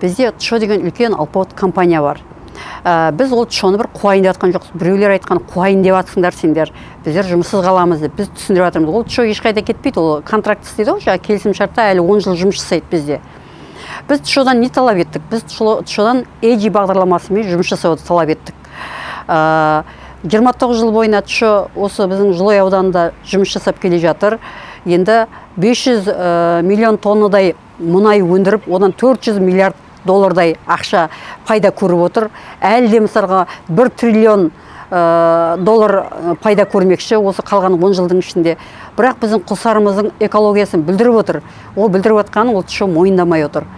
бізде тшо деген үлкен алпауыт компания бар. Ә, біз ол тшоны бір қуайын деп жатқан жоқпыз біреулер айтқан қуайын деп жатсыңдар сендер біздер жұмыссыз қаламыз деп. Біз түсіндіріп жатырмыз. Ол тшо ешқайда кетпейді. Ол контракт істейді ғой. Жаңағы келісімшартта әлі он жыл жұмыс жасайды бізде. Біз тшодан не талап еттік? Біз тшодан эджи бағдарламасымен жұмыс жасауды талап еттік. Ә, 29 жыл бойына тшо осы біздің жылой ауданында жұмыс жасап келе жатыр. Енді 500 ә, миллион тоннадай мұнай өндіріп одан 400 миллиард доллардай ақша пайда көріп отыр. Әлі де мысалға бір триллион ә, доллар пайда көрмекші осы қалған 10 жылдың ішінде. Бірақ біздің құлсарымыздың экологиясын білдіріп отыр. Ол білдіріп отқанын ол тшо мойындамай отыр.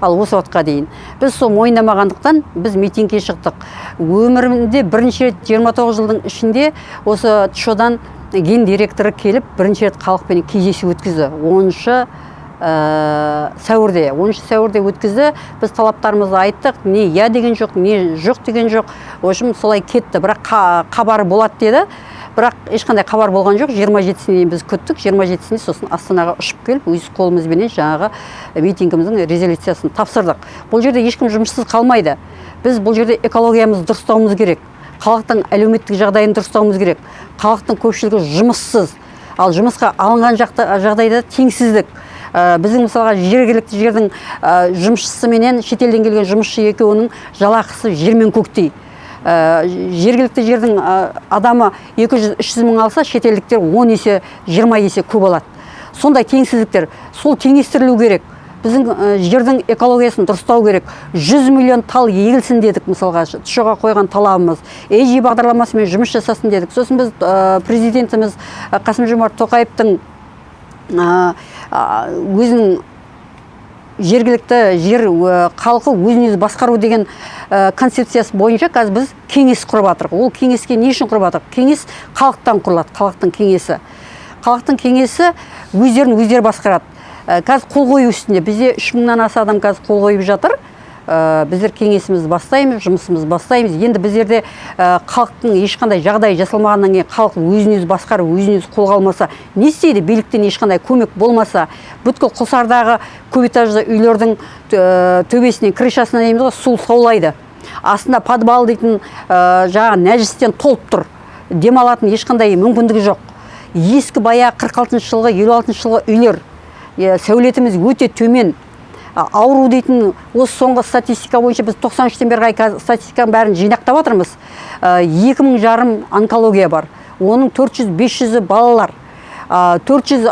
Ал осы уақытқа дейін біз сол мойындамағандықтан біз митингке шықтық. Өмірімде бірінші рет 29 жылдың ішінде осы тшодан ген директоры келіп бірінші рет халықпен кездесу өткізді. Оныншы ә, сәуірде. Оныншы сәуірде өткізді. Біз талаптарымызды айттық. Не я деген жоқ не жоқ деген жоқ. В общем солай кетті. Бірақ хабары болады деді. Бірақ ешқандай хабар болған жоқ. 27-сіне дейін біз күттік. 27-сінде сосын астанаға ұшып келіп өз қолымызбенен жаңағы митингіміздің резолюциясын тапсырдық. Бұл жерде ешкім жұмыссыз қалмайды. Біз бұл жерде экологиямызды дұрыстауымыз керек. Халықтың әлеуметтік жағдайын дұрыстауымыз керек. Халықтың көпшілігі жұмыссыз. Ал жұмысқа алынған жағдайда теңсіздік. Біздің мысалға жергілікті жердің ә, жұмысшысы менен шетелден келген жұмысшы екеуінің жалақысы жер мен көктей. Ә, жергілікті жердің адамы 200-300 мың алса шетелдіктер 10 есе 20 есе көп алады. Сондай теңсіздіктер сол теңестірілу керек. Біздің жердің экологиясын дұрыстау керек. 100 миллион тал егілсін дедік мысалға. Тшоға қойған талабымыз эйжи бағдарламасымен жұмыс жасасын дедік. Сосын біз президентіміз қасым жомарт тоқаевтың өзінің жергілікті жер халқы өзін өзі басқару деген концепциясы бойынша қазір біз кеңес құрып жатырмық ол кеңеске не үшін құрып жатырмық кеңес халықтан құрылады халықтың кеңесі. Халықтың кеңесі өздерін өздері басқарады. Қазір қол қою үстінде. Бізде үш мыңнан аса адам қазір қол қойып жатыр. Ә, біздер кеңесімізді бастаймыз жұмысымызды бастаймыз. Енді біздерде ә, халықтың ешқандай жағдай жасалмағаннан кейін халық өзін өзі басқарып өзін өзі қолға алмаса не істейді? Биліктен ешқандай көмек болмаса бүткіл құлсардағы көпэтажды үйлердің ә, төбесінен крышасынан дейміз ғой су саулайды. Астында подвал дейтін жаңағы нәжістен толып тұр. Демалатын ешқандай мүмкіндігі жоқ. Ескі баяғы қырық алтыншы жылғы елу алтыншы жылғы үйлер сәулетіміз өте төмен. Ауру дейтін осы соңғы статистика бойынша біз 93-тен бері қарай статистиканың бәрін жинақтап жатырмыз екі мың жарым онкология бар. Оның 400-500-і балалар. 400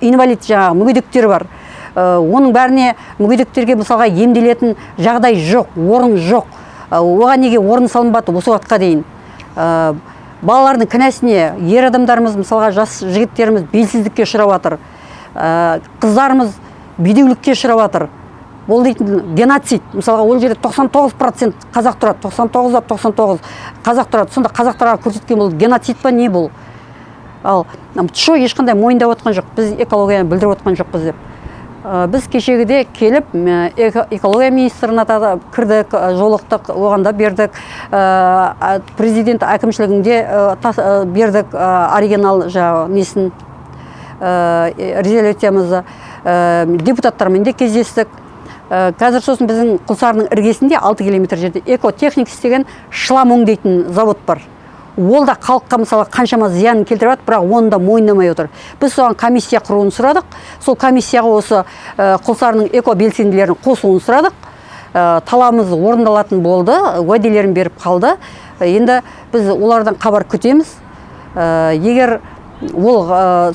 инвалид жаңағы мүгедектер бар. Оның бәріне мүгедектерге мысалға емделетін жағдай жоқ орын жоқ. Оған неге орын салынбады осы уақытқа дейін? Балалардың кінәсіне ер адамдарымыз мысалға жас жігіттеріміз белсіздікке ұшырап жатыр қыздарымыз бедеулікке ұшырап жатыр ол дейтін геноцид. Мысалға ол жерде 99 процент қазақ тұрады. 99 да 99 қазақ тұрады. Сонда қазақтарға көрсеткен бұл геноцид па не бұл? Ал тшо ешқандай мойындап отқан жоқ? Біз экологияны білдіріп отқан жоқпыз деп. Ә, біз кешегіде келіп экология министріне кірдік жолықтық оған да бердік ә, президент әкімшілігінде ә, бердік оригинал жаңағы несін резолюциямызды. Депутаттармен де кездестік. Ә, қазір сосын біздің құлсарының іргесінде 6 километр жерде экотехникс деген шлам өңдейтін завод бар. Ол да халыққа мысалы қаншама зиянын келтіріп жатыр бірақ оны да мойындамай отыр. Біз соған комиссия құруын сұрадық. Сол комиссияға осы ә, құлсарының эко белсенділерін қосуын сұрадық талабымыз орындалатын болды уәделерін беріп қалды. Енді біз олардан хабар күтеміз. Егер ол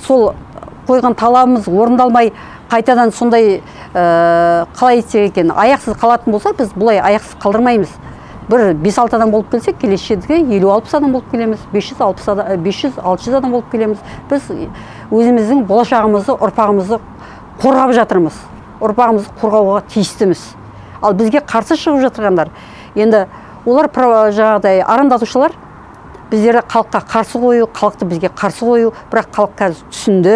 сол қойған талабымыз орындалмай қайтадан сондай ә, қалай айтсақ екен аяқсыз қалатын болса біз бұлай аяқсыз қалдырмаймыз. Бір бес алты адам болып келсек келесі жерге елу алпыс адам болып келеміз бес жүз алпыс адам бес жүз алты жүз адам болып келеміз. Біз өзіміздің болашағымызды ұрпағымызды қорғап жатырмыз. Ұрпағымызды қорғауға тиістіміз. Ал бізге қарсы шығып жатырғандар енді олар жаңағыдай арандатушылар біздерді халыққа қарсы қою халықты бізге қарсы қою бірақ халық қазір түсінді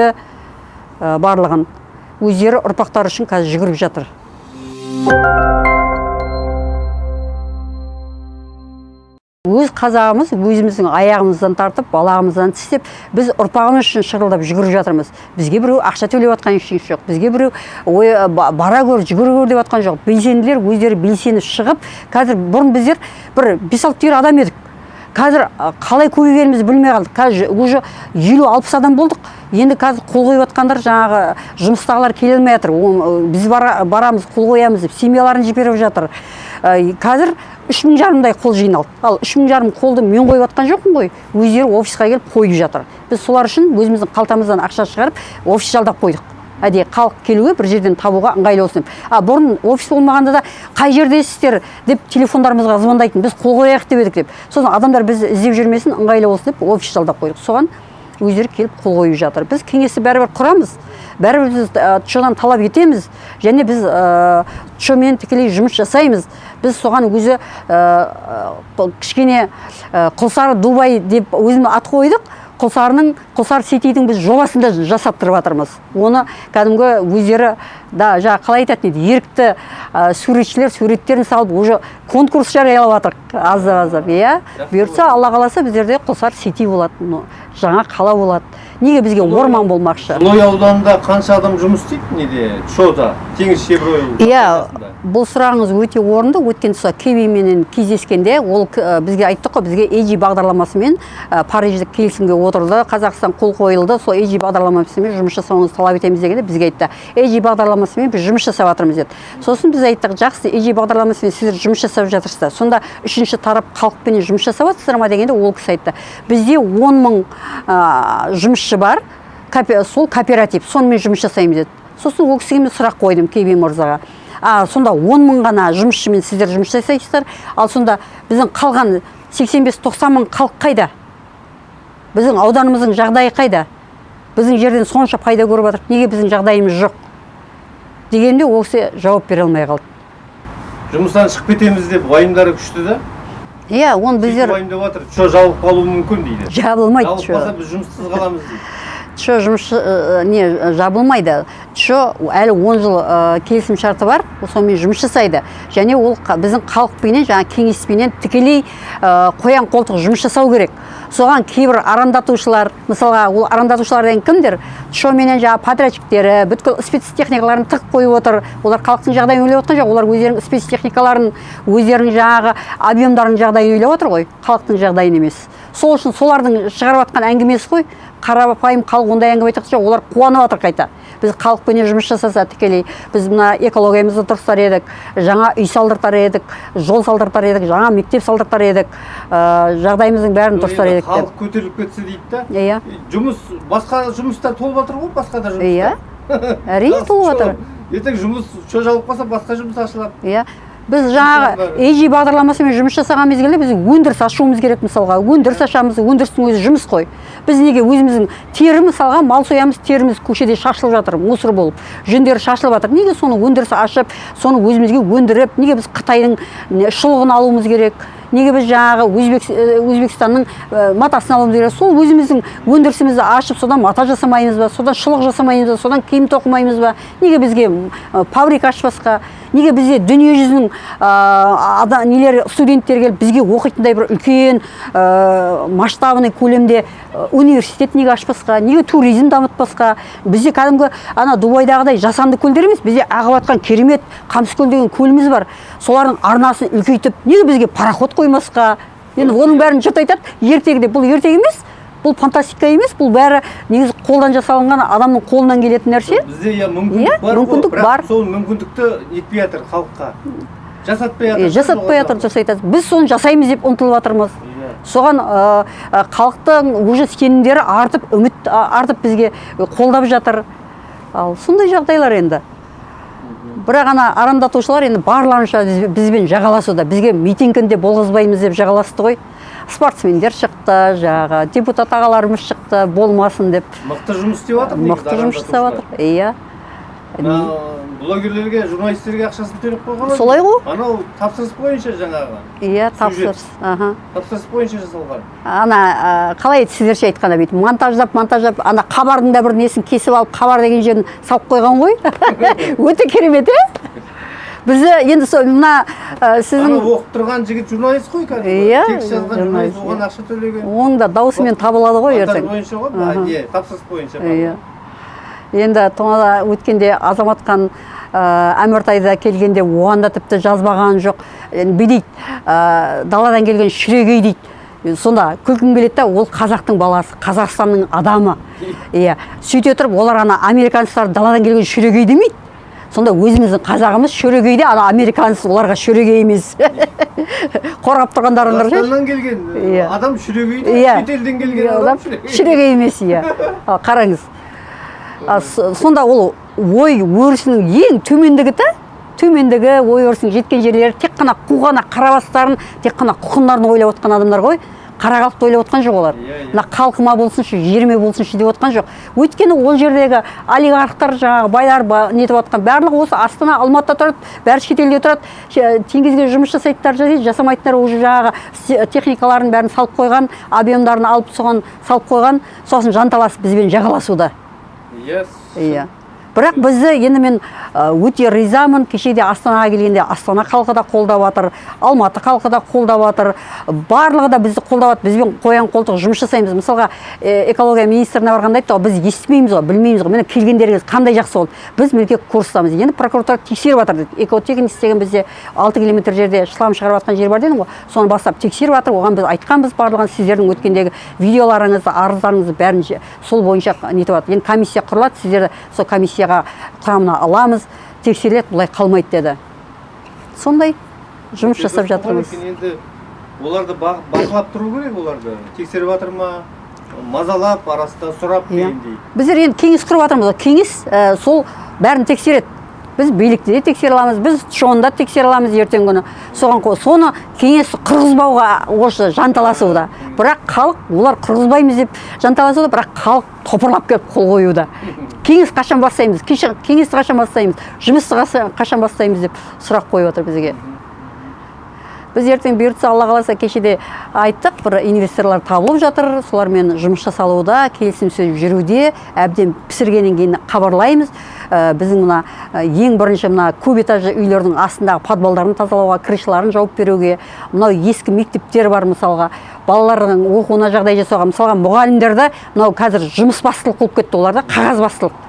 ә, барлығын. Өздері ұрпақтары үшін қазір жүгіріп жатыр. Өз қазағымыз өзіміздің аяғымыздан тартып балағымыздан тістеп біз ұрпағымыз үшін шырылдап жүгіріп жатырмыз. Бізге біреу ақша төлеп жатқан ештеңе жоқ. Бізге біреу ой ба- бара гөр жүгіре гөр деп жатқан жоқ. Белсенділер өздері белсеніп шығып қазір бұрын біздер бір бес алты түйір адам едік. Қазір қалай көбейгенімізді білмей қалдық. Қазір уже елу алпыс адам болдық. Енді қазір қол қойып жатқандар жаңағы жұмыстағылар келе алмай жатыр. Біз бара- барамыз қол қоямыз деп семьяларын жіберіп жатыр. Ә, қазір үш мың жарымдай қол жиналды. Ал үш мың жарым қолды мен қойып жатқан жоқпын ғой. Өздері офисқа келіп қойып жатыр. Біз солар үшін өзіміздің қалтамыздан ақша шығарып офис жалдап қойдық. Әдейі халық келуге бір жерден табуға ыңғайлы болсын деп. А бұрын офис болмағанда да қай жердесіздер деп телефондарымызға звондайтын біз қол қояйық деп едік деп. Сосын адамдар бізді іздеп жүрмесін ыңғайлы болсын деп офис жалдап қойдық. Соған өздері келіп қол қойып жатыр. Біз кеңесті бәрібір құрамыз. Бәрібір біз тшодан талап етеміз және біз тшомен тікелей жұмыс жасаймыз. Біз соған өзі кішкене құлсары дубай деп өзім ат қойдық. Құлсарының құлсар сетидің біз жобасын да жасап тұрып жатырмыз. Оны кәдімгі өздері да жаңағы қалай айтатын еді? Ерікті ә, суретшілер суреттерін салып уже конкурс жариялап жатырық аздап аздап иә? Бұйыртса алла қаласа біздерде құлсар сети болады жаңа қала болады неге бізге орман болмақшы? Жылой ауданында қанша адам жұмыс істейді неде? Шода теңіз шебройл иә бұл сұрағыңыз өте орынды. Өткен сол кевименен кездескенде ол ә, бізге айттық қой бізге эйджи бағдарламасымен ә, париждік келісімге отырды қазақстан қол қойылды сол эйджи бағдарламасымен жұмыс жасауыңызды талап етеміз дегенде бізге айтты. Эйджи бағдарламасымен біз жұмыс жасап жатырмыз деді. Сосын біз айттық жақсы эйджи бағдарламасымен сіздер жұмыс жасап жатырсыздар. Сонда үшінші тарап халықпенен жұмыс жасап жатырсыздар ма дегенде ол кісі айтты. Бізде он мың ә, жұмысшы бар сол кооператив. Сонымен жұмыс жасаймыз деді. Сосын ол кісіге мен сұрақ қойдым кеби мырзаға. А сонда он мың ғана жұмысшымен сіздер жұмыс жасайсыздар. Ал сонда біздің қалған 85-90 мың халық қайда? Біздің ауданымыздың жағдайы қайда? Біздің жерден сонша пайда көріп жатырық неге біздің жағдайымыз жоқ? Дегенде ол кісі жауап бере алмай қалды. Жұмыстан шығып кетеміз деп уайымдары күшті да? Иә оны біздер уайымдап жатыр шо жабылып қалуы мүмкін дейді. Жабылмайды жабылып қалса біз жұмыссыз қаламыз дейді. Чо жұмысшы ә, не ә, жабылмайды. Чо әлі 10 жыл ә, келісім шарты бар сонымен жұмыс жасайды. Және ол біздің халықпенен жаңа кеңеспенен тікелей қоян қолтық жұмыс жасау керек. Соған кейбір арандатушылар мысалға ол арандатушылар деген кімдер чоменен жаңағы подрядчиктері бүткіл спецтехникаларын тығып қойып отыр. Олар халықтың жағдайын ойлап отқан жоқ. Олар өздерінің спецтехникаларын өздерінің жаңағы объемдарының жағдайын ойлап отыр ғой. Халықтың жағдайын емес. Сол үшін солардың шығарып жатқан әңгімесі ғой қарапайым халық ондай әңгіме айтқан жоқ олар қуанып жатыр қайта. Біз халықпенен жұмыс жасаса тікелей біз мына экологиямызды дұрыстар едік жаңа үй салдыртар едік жол салдыртар едік жаңа мектеп салдыртар едік ә, жағдайымыздың бәрін дұрыстар едік халық деп көтеріліп кетсе дейді да. Иә жұмыс басқа жұмыстар толып жатыр ғой басқа да жұмыстар. Иә. Әрине толып жатыр. Ертең жұмыс шо жабылып қалса басқа жұмыс ашылады. Иә. Біз жаңағы эйджи бағдарламасымен жұмыс жасаған мезгілде біз өндіріс ашуымыз керек мысалға. Өндіріс ашамыз өндірістің өзі жұмыс қой. Біз неге өзіміздің тері мысалға мал соямыз теріміз көшеде шашылып жатыр мусор болып. Жүндері шашылып жатыр. Неге соны өндіріс ашып соны өзімізге өндіріп неге біз қытайдың шұлығын алуымыз керек? Неге біз жаңағы э, өзбекстанның ә, матасын алуымыз керек? Сол өзіміздің өндірісімізді ашып содан мата жасамаймыз ба содан шұлық жасамаймыз ба содан киім тоқымаймыз ба? Неге бізге м, фабрика ашпасқа? Неге бізде дүние жүзінің ә, нелер студенттер келіп бізге оқитындай бір үлкен ә, масштабный көлемде университет неге ашпасқа неге туризм дамытпасқа? Бізде кәдімгі ана дубайдағыдай жасанды көлдер емес бізде ағып жатқан керемет қамыскөл деген көліміз бар. Солардың арнасын үлкейтіп неге бізге пароход қоймасқа? Енді оның бәрін жұрт айтады ертегі деп бұл ертегі емес бұл фантастика емес бұл бәрі негізі қолдан жасалынған адамның қолынан келетін нәрсе. Бізде иә Иә, мүмкіндік бар ғой, мүмкіндік бірақ бар. сол мүмкіндікті нетпей жатыр халыққа. Жасатпай жатыр жасатпай жатыр жасайды біз соны жасаймыз деп ұмтылып жатырмыз. Иә. соған ә, халықтың уже сенімдері артып үміт артып бізге қолдап жатыр. Ал сондай жағдайлар енді. Бірақ ана арандатушылар енді барларынша біз- бізбен жағаласуда. Бізге митингінде болғызбаймыз деп жағаласты ғой. Спортсмендер шықты жаңағы депутат ағаларымыз шықты болмасын деп. Мықты жұмыс істеп жатыр мықты жұмыс жасап жатыр иә. Блогерлерге журналистерге ақшасын төлеп қойған ғой. Солай ғой. анау тапсырыс бойынша жаңағы иә тапсырыс аха. Тапсырыс бойынша жасалған. Ана қалай еді сіздерше айтқанда бүйтіп монтаждап монтаждап ана хабардың да бір несін кесіп алып хабар деген жерін салып қойған ғой. Өте керемет иә бізді енді сол мына ә, сіздің оқып тұрған жігіт журналист қой кәдімгі. Иә, текст жазған журналист, журналист оған ақша төлеген. Оның да даусымен табылады ғой ертең. бойынша ғой иә тапсырыс бойынша иә енді тонада өткенде азаматхан ә, әміртайда келгенде оған да тіпті жазбаған жоқ. Енді бүй дейді ә, даладан келген шүрегей дейді. Сонда күлкім келеді да ол қазақтың баласы қазақстанның адамы. Иә сөйте тұрып олар ана американецтар даладан келген шүрегей демейді. Сонда өзіміздің қазағымыз шөрегей де ана американец оларға шөрегей емес. Қорғап ше қазақстаннан келген Иә. адам шүрегей иә. шетелден келген Иә, адам шүрегей емес иә. Қараңыз. Сонда ол ой өрісінің ең төмендігі да төмендігі ой өрісінің жеткен жерлері тек қана қуғана қарабастарын тек қана құқындарын ойлап отқан адамдар ғой. Қара халықты ойлап отқан жоқ олар. Иә, иә. мына халқыма болсыншы жеріме болсыншы деп отқан жоқ. Өйткені ол жердегі олигархтар жаңағы байлар ба- нетіп отқан. Барлығы осы астана алматыда тұрады бәрі шетелде тұрады. Теңізге жұмыс жасайтындар жасайды жасамайтындар уже жаңағы техникаларын бәрін салып қойған объемдарын алып соған салып қойған. Сосын жанталасып бізбен жағаласуда. Иә иә. Бірақ бізді енді мен өте ризамын. Кешеде астанаға келгенде астана халқы да қолдап жатыр алматы халқы да қолдап жатыр барлығы да бізді қолдап жатыр бізбен қоян қолтық жұмыс жасаймыз. Мысалға экология министріне барғанда айтты ғой біз естімейміз ғой білмейміз ғой. Міне келгендеріңіз қандай жақсы болды. Біз мінекей курстамыз енді прокуратура тексеріп жатыр дейді экотехниц деген бізде алты километр жерде шлам шығарып жатқан жер бар дедім ғой. Соны бастап тексеріп жатыр оған біз айтқанбыз барлығын. Сіздердің өткендегі видеоларыңызды арыздарыңызды бәрін сол бойынша нетіп жатыр енді комиссия құрылады. Сіздерді сол комиссияға құрамына аламыз тексеріледі бұлай қалмайды деді. Сондай жұмыс жасап жатырмыз. енді оларды ба- бақылап тұру керек оларды. Тексеріп жатыр ма? Мазалап арасында сұрап иә. дегендей. Біздер енді кеңес құрып жатырмыз. Ғой кеңес ә, сол бәрін тексереді. Біз билікті де тексере аламыз біз шоны да тексере аламыз ертеңгі күні. Соған қо- соны кеңес құрғызбауға осы жанталасуда. Бірақ халық олар құрғызбаймыз деп жанталасуда бірақ халық топырлап келіп қол қоюда. Кеңес қашан бастаймыз? Кеңесті қашан бастаймыз? Жұмысты қашан- бастаймыз деп сұрақ қойып отыр бізге. Біз ертең бұйыртса алла қаласа кешеде айттық бір инвесторлар табылып жатыр солармен жұмыс жасалуда келісім сөз жүруде әбден пісіргеннен кейін хабарлаймыз. Ә, біздің мына ә, ең бірінші мына көп этажды үйлердің астындағы подвалдарын тазалауға крышаларын жауып беруге мынау ескі мектептер бар мысалға. Балалардың оқуына жағдай жасауға мысалға мұғалімдерді мынау қазір жұмыс бастылық болып кетті оларда қағаз бастылық.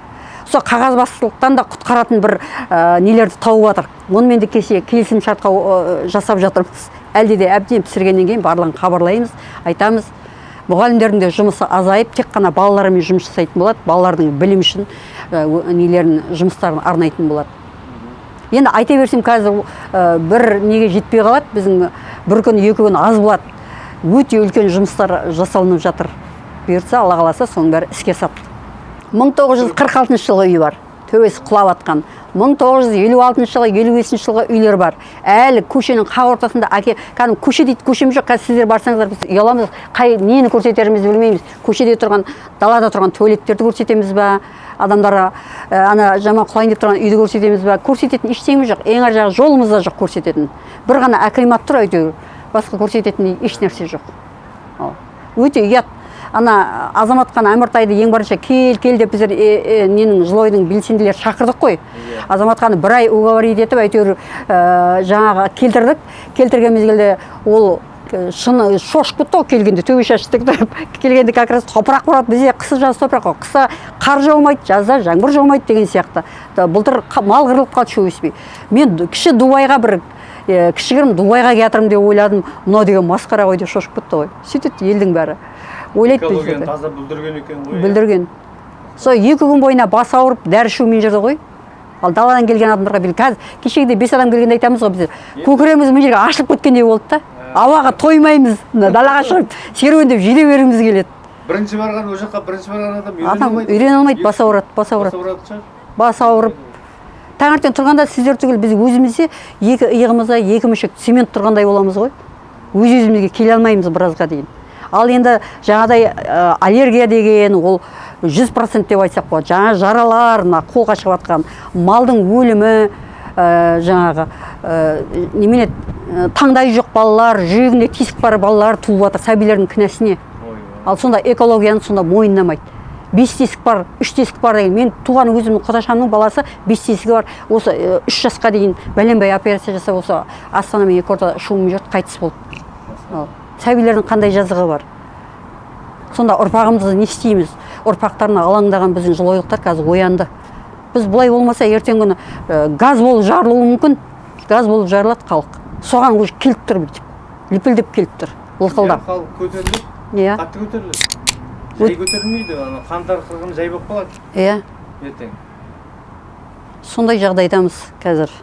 Сол қағазбастылықтан да құтқаратын бір ә, нелерді тауып жатыр. Онымен де кеше келісім шартқа ә, жасап жатырмыз. Әлде де әбден пісіргеннен кейін барлығын хабарлаймыз айтамыз. Мұғалімдердің де жұмысы азайып тек қана балалармен жұмыс жасайтын болады балалардың білім үшін ә, нелерін жұмыстарын арнайтын болады. Енді айта берсем қазір ә, бір неге жетпей қалады. Біздің бір күн екі күн аз болады. Өте үлкен жұмыстар жасалынып жатыр. Бұйыртса алла қаласа соның бәрі іске асады 1946 жылғы үй бар. Төбесі құлап жатқан 1956 жылғы 55 жылғы үйлер бар. Әлі көшенің қақ ортасында әке кәдімгі көше дейді көшем жоқ. Қазір сіздер барсаңыздар біз ұяламыз. Қай нені көрсетерімізді білмейміз. Көшеде тұрған далада тұрған туалеттерді көрсетеміз ба? Адамдарға ә, ана жаман құлайын деп тұрған үйді көрсетеміз ба? Көрсететін ештеңеміз жоқ. Ең ар жағы жолымыз да жоқ көрсететін. Бір ғана акимат тұр әйтеуір. Басқа көрсететін еш нәрсе жоқ. Өте ұят. Ана азаматхан әміртайды ең бірінші кел кел деп біздер е, е, ненің жылойдың белсенділері шақырдық қой. Азаматханы бір ай уговорить етіп әйтеуір ә, жаңағы келтірдік. Келтірген мезгілде ол э, шыны шошып кетті ғой келгенде төбе шашы тіктіріп келгенде как раз топырақ болады бізде. Қысы жаз топырақ қой. Қыста қар жаумайды жазда жаңбыр жаумайды деген сияқты. Былтыр мал қырылып қалды шөп өспей мен кіші дубайға бір кішігірім дубайға келе жатырмын деп ойладым. Мынау деген масқара ғой деп шошып кетті ғой. Сөйтеді елдің бәрі. Ойлайды экологияны таза бүлдірген екен ғой бүлдірген. Сол екі күн бойына бас ауырып дәрі ішумен жүрді ғой. Ал даладан келген адамдарға бел қазір кешегідей бес адам келгенде айтамыз ғой біздер. Көкірегіміз мына жерге ашылып кеткендей болды да. Ауаға тоймаймыз. Мына далаға шығып серуендеп жүре бергіміз келеді. Бірінші барған ол жаққа бірінші барған адам үйрене адам алмайды. үйрене алмайды бас ауырады бас ауырады. бас ауырып таңертең тұрғанда сіздер түгіл біз өзімізде екі иығымызда екі мүшек цемент тұрғандай боламыз ғой. Өз өзімізге келе алмаймыз біразға дейін. Ал енді жаңағыдай ә, аллергия деген ол жүз процент деп айтсақ болады. Жаңа жаралар мына қолға шығып жатқан малдың өлімі ә, жаңағы ә, немене таңдайы жоқ балалар жүрегінде тесік бар балалар туып жатыр сәбилердің кінәсіне. Ал сонда экологияны сонда мойындамайды. Бес тесік бар үш тесік бар деген. Мен туған өзімнің құдашамның баласы бес тесігі бар. Осы э, үш жасқа дейін бәленбай операция жасап осы астана мен екі шумен жүрді қайтыс болды. Ал сәбилердің қандай жазығы бар? Сонда ұрпағымызды не істейміз? Ұрпақтарына алаңдаған біздің жылойлықтар қазір оянды. Біз бұлай болмаса ертеңгі күні э, газ болып жарылуы мүмкін. Газ болып жарылады халық. Соған уже келіп тұр бүйтіп. Лүпілдеп келіп тұр. Лықылдап. Халық көтеріледі иә. қатты көтеріледі. Жай көтерілмейді ана қаңтар қырғын жай болып қалады. Иә. Ертең. Сондай жағдайдамыз қазір.